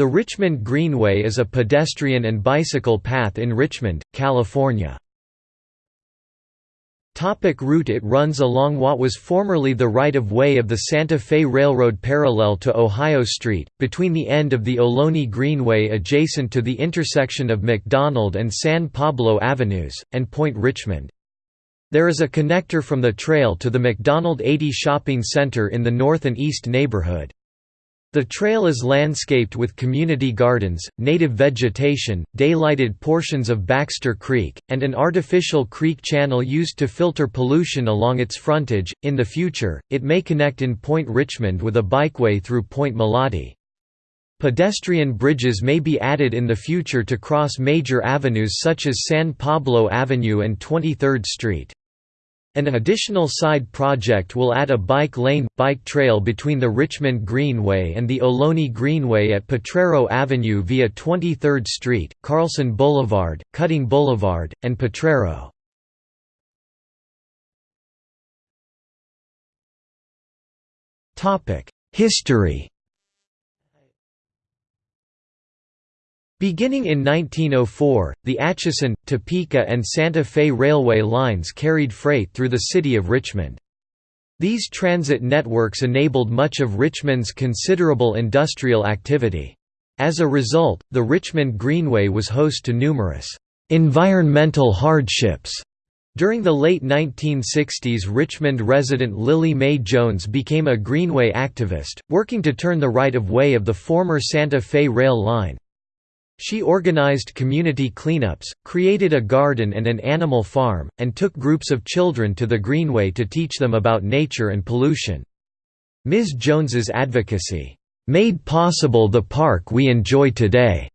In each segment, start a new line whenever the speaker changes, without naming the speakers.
The Richmond Greenway is a pedestrian and bicycle path in Richmond, California. Topic route It runs along what was formerly the right-of-way of the Santa Fe Railroad parallel to Ohio Street, between the end of the Ohlone Greenway adjacent to the intersection of Macdonald and San Pablo Avenues, and Point Richmond. There is a connector from the trail to the Macdonald 80 Shopping Center in the north and east neighborhood. The trail is landscaped with community gardens, native vegetation, daylighted portions of Baxter Creek, and an artificial creek channel used to filter pollution along its frontage. In the future, it may connect in Point Richmond with a bikeway through Point Molate. Pedestrian bridges may be added in the future to cross major avenues such as San Pablo Avenue and 23rd Street. An additional side project will add a bike lane, bike trail between the Richmond Greenway and the Ohlone Greenway at Potrero Avenue via 23rd Street, Carlson Boulevard, Cutting Boulevard, and Potrero. History Beginning in 1904, the Atchison, Topeka and Santa Fe railway lines carried freight through the city of Richmond. These transit networks enabled much of Richmond's considerable industrial activity. As a result, the Richmond Greenway was host to numerous environmental hardships. During the late 1960s Richmond resident Lillie Mae Jones became a Greenway activist, working to turn the right-of-way of the former Santa Fe rail line. She organized community cleanups, created a garden and an animal farm, and took groups of children to the Greenway to teach them about nature and pollution. Ms. Jones's advocacy, "...made possible the park we enjoy today."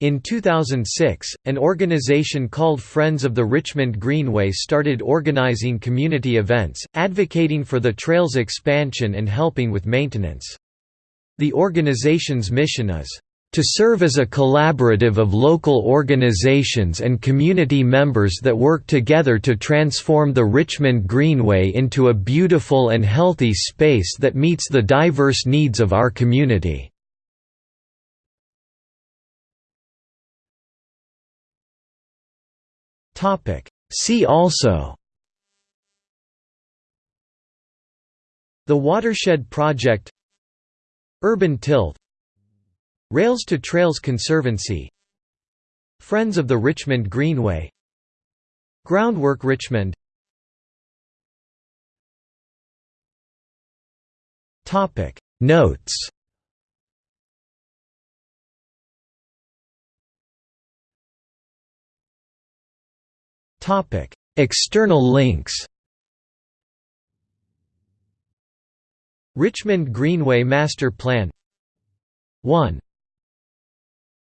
In 2006, an organization called Friends of the Richmond Greenway started organizing community events, advocating for the trail's expansion and helping with maintenance. The organization's mission is, to serve as a collaborative of local organizations and community members that work together to transform the Richmond Greenway into a beautiful and healthy space that meets the diverse needs of our community. See also The Watershed Project Urban Tilth Rails to Trails Conservancy. Friends of the Richmond Greenway. Groundwork Richmond. Notes. External links. Richmond Greenway Master Plan. 1